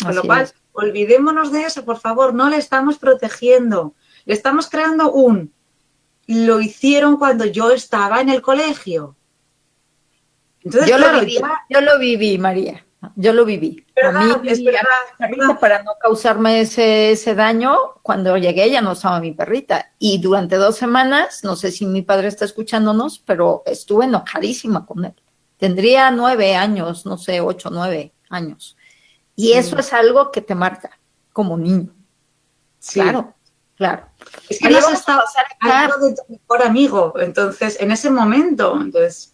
Con lo cual, olvidémonos de eso, por favor, no le estamos protegiendo. Le estamos creando un... Lo hicieron cuando yo estaba en el colegio yo, lo viví, yo lo viví, María. Yo lo viví. a mí, para no causarme ese, ese daño, cuando llegué ya no estaba mi perrita. Y durante dos semanas, no sé si mi padre está escuchándonos, pero estuve enojadísima con él. Tendría nueve años, no sé, ocho, nueve años. Y eso es algo que te marca como niño. Claro, claro. Es que no estado de tu mejor amigo. Entonces, en ese momento, entonces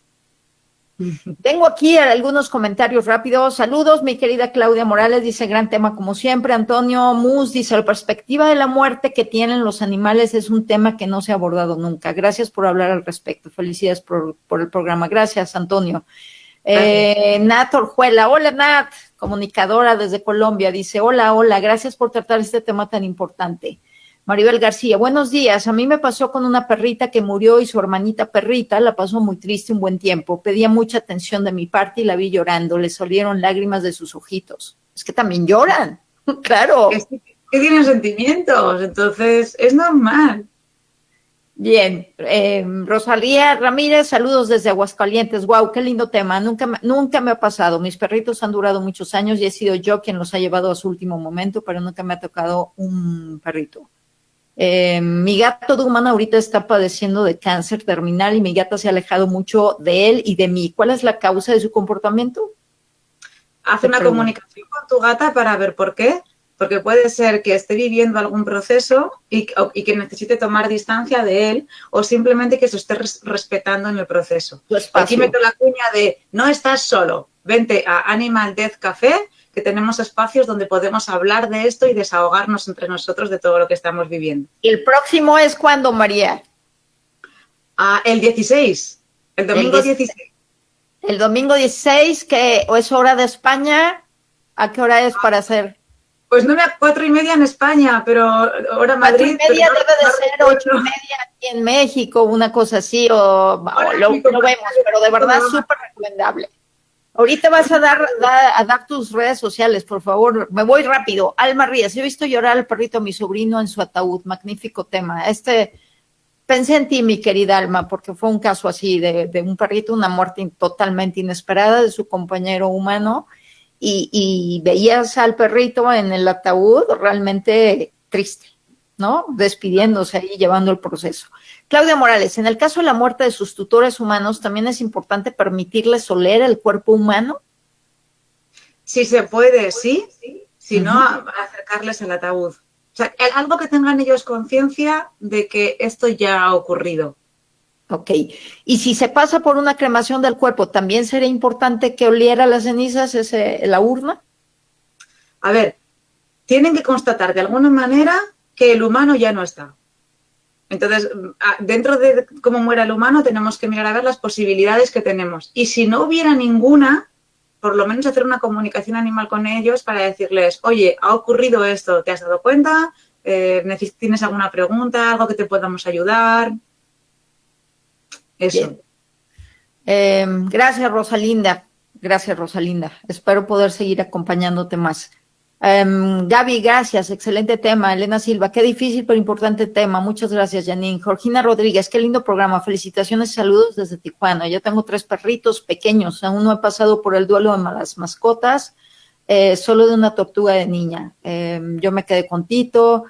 tengo aquí algunos comentarios rápidos. Saludos, mi querida Claudia Morales, dice gran tema como siempre. Antonio Mus dice, la perspectiva de la muerte que tienen los animales es un tema que no se ha abordado nunca. Gracias por hablar al respecto. Felicidades por, el programa. Gracias, Antonio. Eh, Nat Orjuela, hola Nat, comunicadora desde Colombia, dice, hola, hola, gracias por tratar este tema tan importante. Maribel García, buenos días. A mí me pasó con una perrita que murió y su hermanita perrita la pasó muy triste un buen tiempo. Pedía mucha atención de mi parte y la vi llorando. Le salieron lágrimas de sus ojitos. Es que también lloran, claro. Es que, tienen sentimientos, entonces es normal. Bien, eh, Rosalía Ramírez, saludos desde Aguascalientes. Wow, qué lindo tema. Nunca, nunca me ha pasado. Mis perritos han durado muchos años y he sido yo quien los ha llevado a su último momento, pero nunca me ha tocado un perrito. Eh, mi gato de humana ahorita está padeciendo de cáncer terminal y mi gata se ha alejado mucho de él y de mí. ¿Cuál es la causa de su comportamiento? Haz una comunicación con tu gata para ver por qué. Porque puede ser que esté viviendo algún proceso y, que necesite tomar distancia de él o simplemente que se esté respetando en el proceso. Aquí meto la cuña de no estás solo, vente a Animal Death Café tenemos espacios donde podemos hablar de esto y desahogarnos entre nosotros de todo lo que estamos viviendo. ¿Y el próximo es cuándo, María? Ah, el 16, el domingo 16. El domingo 16, que o es hora de España, ¿a qué hora es para hacer? Pues no a cuatro y media en España, pero hora Madrid. Cuatro y media debe de ser ocho y media aquí en México, una cosa así, o, lo, lo, vemos, pero de verdad súper recomendable. Ahorita vas a dar, a dar tus redes sociales, por favor. Me voy rápido. Alma Ríos, he visto llorar al perrito a mi sobrino en su ataúd. Magnífico tema. Este, pensé en ti, mi querida Alma, porque fue un caso así de, de un perrito, una muerte totalmente inesperada de su compañero humano. Y, y veías al perrito en el ataúd realmente triste, ¿no? Despidiéndose ahí, llevando el proceso. Claudia Morales, en el caso de la muerte de sus tutores humanos, ¿también es importante permitirles oler el cuerpo humano? Sí se puede, sí. Si no, acercarles el ataúd. O sea, algo que tengan ellos conciencia de que esto ya ha ocurrido. Ok. Y si se pasa por una cremación del cuerpo, ¿también sería importante que oliera las cenizas ese, la urna? A ver, tienen que constatar de alguna manera que el humano ya no está. Entonces, dentro de cómo muera el humano, tenemos que mirar a ver las posibilidades que tenemos. Y si no hubiera ninguna, por lo menos hacer una comunicación animal con ellos para decirles, oye, ha ocurrido esto, ¿te has dado cuenta? Eh, ¿Tienes alguna pregunta? ¿Algo que te podamos ayudar? Eso. Em, gracias, Rosalinda. Gracias, Rosalinda. Espero poder seguir acompañándote más. Um, Gaby, gracias, excelente tema. Elena Silva, qué difícil pero importante tema. Muchas gracias, Janine. Jorgina Rodríguez, qué lindo programa. Felicitaciones y saludos desde Tijuana. Yo tengo tres perritos pequeños, aún no he pasado por el duelo de las mascotas, eh, solo de una tortuga de niña. Em, yo me quedé con Tito.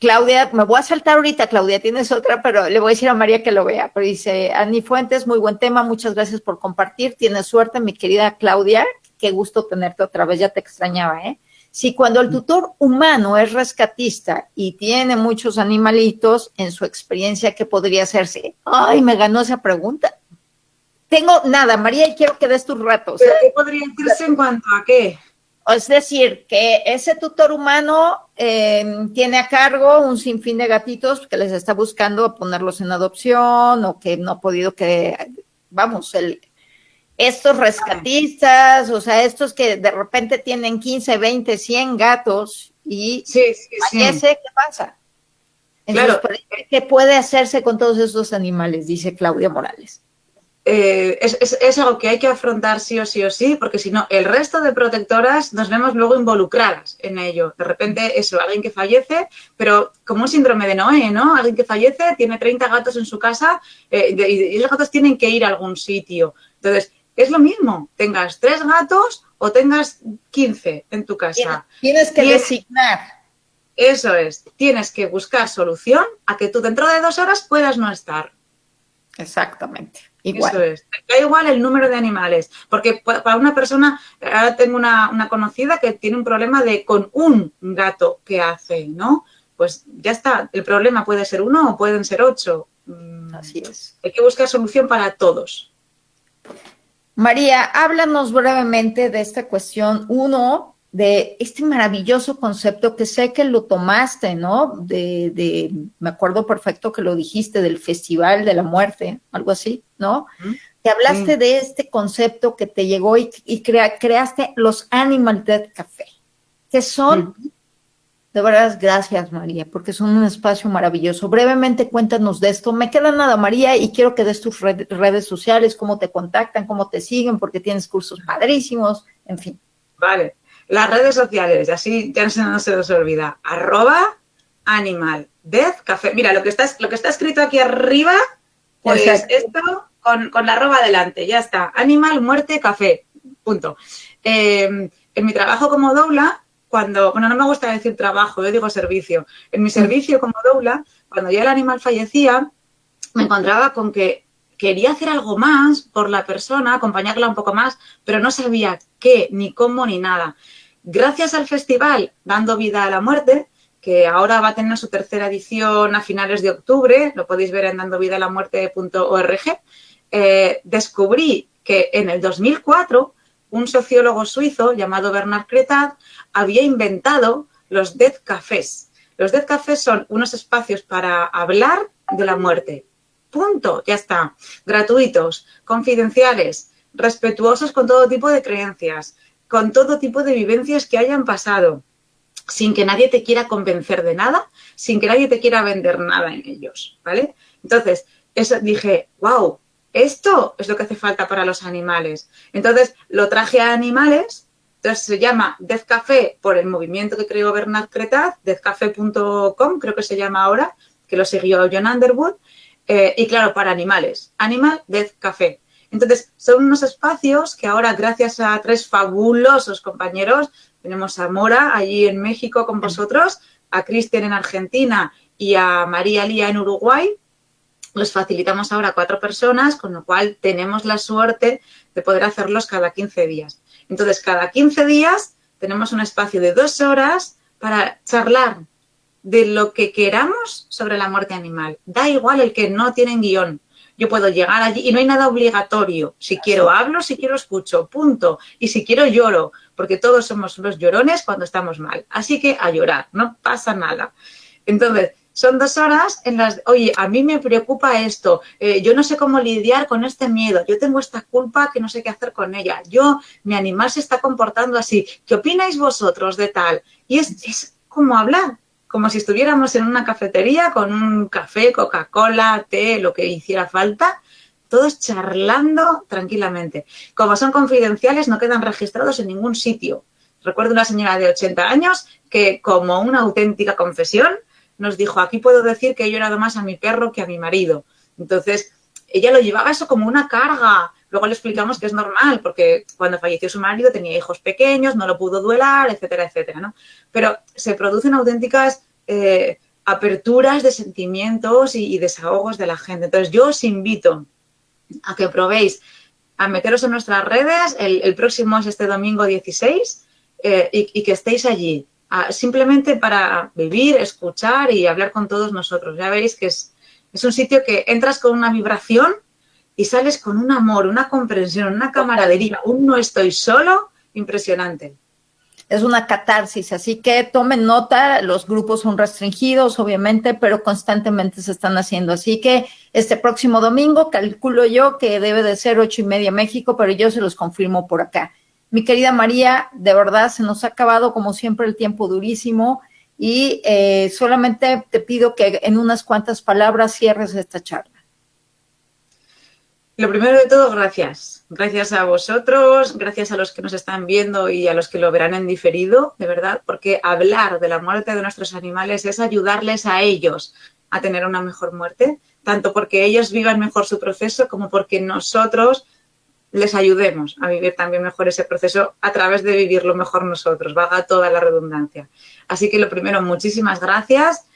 Claudia, me voy a saltar ahorita, Claudia, tienes otra, pero le voy a decir a María que lo vea. Pero dice, Ani Fuentes, muy buen tema, muchas gracias por compartir. Tienes suerte, mi querida Claudia. Qué gusto tenerte otra vez, ya te extrañaba, ¿eh? Si cuando el tutor humano es rescatista y tiene muchos animalitos, en su experiencia, ¿qué podría hacerse? Ay, me ganó esa pregunta. Tengo nada, María, y quiero que des tus ratos. ¿Qué podría decirse en cuanto a qué? Es decir, que ese tutor humano em, tiene a cargo un sinfín de gatitos que les está buscando ponerlos en adopción o que no ha podido que, vamos, el, estos rescatistas, o sea, estos que de repente tienen 15, 20, 100 gatos y sí, sí, ¿qué pasa? claro. ¿qué puede hacerse con todos esos animales? Dice Claudia Morales. Eh, es, es, algo que hay que afrontar sí o sí o sí, porque si no, el resto de protectoras nos vemos luego involucradas en ello. De repente, eso, alguien que fallece, pero como un síndrome de Noé, ¿no? Alguien que fallece, tiene 30 gatos en su casa eh, y esos gatos tienen que ir a algún sitio. Entonces, es lo mismo, tengas tres gatos o tengas 15 en tu casa. Tienes que designar. Eso es, tienes que buscar solución a que tú dentro de dos horas puedas no estar. Exactamente. Igual. Eso es. Da igual el número de animales, porque para una persona, ahora tengo una, una, conocida que tiene un problema de con un gato que hace, ¿no? Pues ya está, el problema puede ser uno o pueden ser ocho. Mm, Así es. Hay que buscar solución para todos. María, háblanos brevemente de esta cuestión. Uno, de este maravilloso concepto que sé que lo tomaste, ¿no? De, de me acuerdo perfecto que lo dijiste, del Festival de la Muerte, algo así, ¿no? Que hablaste de este concepto que te llegó y, creaste los Animal Dead Café, que son de verdad, gracias María, porque son un espacio maravilloso. Brevemente cuéntanos de esto. Me queda nada, María, y quiero que des tus redes sociales, cómo te contactan, cómo te siguen, porque tienes cursos padrísimos, en fin. Vale, las redes sociales, así ya no se nos olvida. Arroba animal death café. Mira, lo que está, lo que está escrito aquí arriba, pues esto con, con, la arroba adelante, ya está. Animal muerte café, punto. Eh, en mi trabajo como doula cuando, bueno, no me gusta decir trabajo, yo digo servicio. En mi servicio como doula, cuando ya el animal fallecía, me encontraba con que quería hacer algo más por la persona, acompañarla un poco más, pero no sabía qué, ni cómo, ni nada. Gracias al festival Dando Vida a la Muerte, que ahora va a tener su tercera edición a finales de octubre, lo podéis ver en dandovidalamuerte.org, eh, descubrí que en el 2004 un sociólogo suizo llamado Bernard Cretat había inventado los Death Cafés. Los Death Cafés son unos espacios para hablar de la muerte. Punto, ya está. Gratuitos, confidenciales, respetuosos con todo tipo de creencias, con todo tipo de vivencias que hayan pasado, sin que nadie te quiera convencer de nada, sin que nadie te quiera vender nada en ellos, ¿vale? Entonces, eso dije, wow, esto es lo que hace falta para los animales. Entonces, lo traje a animales, entonces se llama Death Café por el movimiento que creó Bernard Cretat, deathcafé.com, creo que se llama ahora, que lo siguió John Underwood, eh, y claro, para animales, Animal Death Café. Entonces, son unos espacios que ahora, gracias a tres fabulosos compañeros, tenemos a Mora allí en México con vosotros, a Cristian en Argentina y a María Lía en Uruguay, los facilitamos ahora a cuatro personas, con lo cual tenemos la suerte de poder hacerlos cada 15 días. Entonces, cada 15 días tenemos un espacio de dos horas para charlar de lo que queramos sobre la muerte animal. Da igual el que no tienen guion. Yo puedo llegar allí y no hay nada obligatorio. Si quiero hablo, si quiero escucho, punto. Y si quiero lloro, porque todos somos los llorones cuando estamos mal. Así que a llorar, no pasa nada. Entonces, son dos horas en las, oye, a mí me preocupa esto, eh, yo no sé cómo lidiar con este miedo, yo tengo esta culpa que no sé qué hacer con ella, yo, mi animal se está comportando así, ¿qué opináis vosotros de tal? Y es, es como hablar, como si estuviéramos en una cafetería con un café, Coca-Cola, té, lo que hiciera falta, todos charlando tranquilamente. Como son confidenciales, no quedan registrados en ningún sitio. Recuerdo una señora de 80 años que, como una auténtica confesión, nos dijo, aquí puedo decir que he llorado más a mi perro que a mi marido. Entonces, ella lo llevaba eso como una carga. Luego le explicamos que es normal, porque cuando falleció su marido tenía hijos pequeños, no lo pudo duelar, etcétera, etcétera, ¿no? Pero se producen auténticas eh, aperturas de sentimientos y, desahogos de la gente. Entonces, yo os invito a que probéis a meteros en nuestras redes. El, próximo es este domingo 16 eh, y que estéis allí simplemente para vivir, escuchar y hablar con todos nosotros. Ya veis que es, es un sitio que entras con una vibración y sales con un amor, una comprensión, una camaradería, un no estoy solo, impresionante. Es una catarsis, así que tomen nota, los grupos son restringidos, obviamente, pero constantemente se están haciendo. Así que este próximo domingo, calculo yo que debe de ser ocho y media México, pero yo se los confirmo por acá. Mi querida María, de verdad se nos ha acabado como siempre el tiempo durísimo y eh, solamente te pido que en unas cuantas palabras cierres esta charla. Lo primero de todo, gracias. Gracias a vosotros, gracias a los que nos están viendo y a los que lo verán en diferido, de verdad, porque hablar de la muerte de nuestros animales es ayudarles a ellos a tener una mejor muerte, tanto porque ellos vivan mejor su proceso como porque nosotros les ayudemos a vivir también mejor ese proceso a través de vivirlo mejor nosotros, vaga toda la redundancia. Así que lo primero, muchísimas gracias.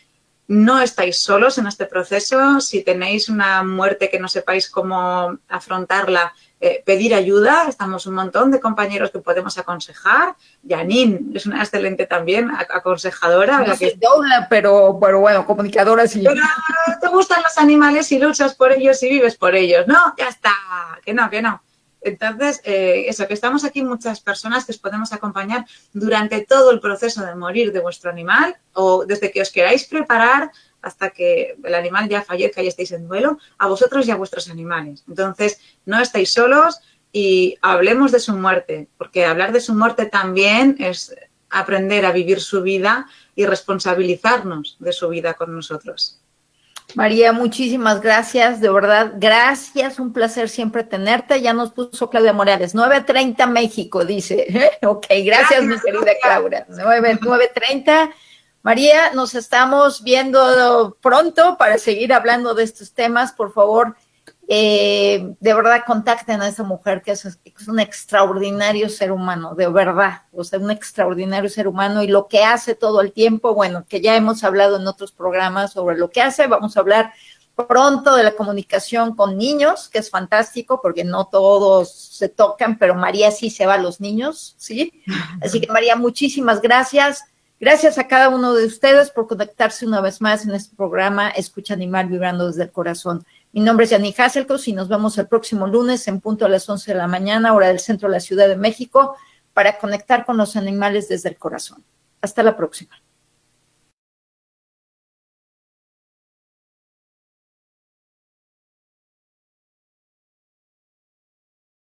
No estáis solos en este proceso. Si tenéis una muerte que no sepáis cómo afrontarla, eh, pedir ayuda. Estamos un montón de compañeros que podemos aconsejar. Janine es una excelente también aconsejadora. No que... pero, pero bueno, comunicadora sí. Pero te gustan los animales y luchas por ellos y vives por ellos. No, ya está. Que no, que no. Entonces, eh, eso, que estamos aquí muchas personas que os podemos acompañar durante todo el proceso de morir de vuestro animal o desde que os queráis preparar hasta que el animal ya fallezca y estéis en duelo, a vosotros y a vuestros animales. Entonces, no estáis solos y hablemos de su muerte, porque hablar de su muerte también es aprender a vivir su vida y responsabilizarnos de su vida con nosotros. María, muchísimas gracias, de verdad, gracias, un placer siempre tenerte. Ya nos puso Claudia Morales, 9.30 México, dice. ok, gracias, mi querida Claudia. 9.30. María, nos estamos viendo pronto para seguir hablando de estos temas. Por favor, eh, de verdad contacten a esa mujer que es, un extraordinario ser humano, de verdad, o sea, un extraordinario ser humano y lo que hace todo el tiempo, bueno, que ya hemos hablado en otros programas sobre lo que hace, vamos a hablar pronto de la comunicación con niños, que es fantástico porque no todos se tocan, pero María sí se va a los niños, ¿sí? Así que María, muchísimas gracias. Gracias a cada uno de ustedes por conectarse una vez más en este programa Escucha Animal Vibrando desde el Corazón. Mi nombre es Yanni Hasselkos y nos vemos el próximo lunes en punto a las 11 de la mañana, hora del centro de la Ciudad de México, para conectar con los animales desde el corazón. Hasta la próxima.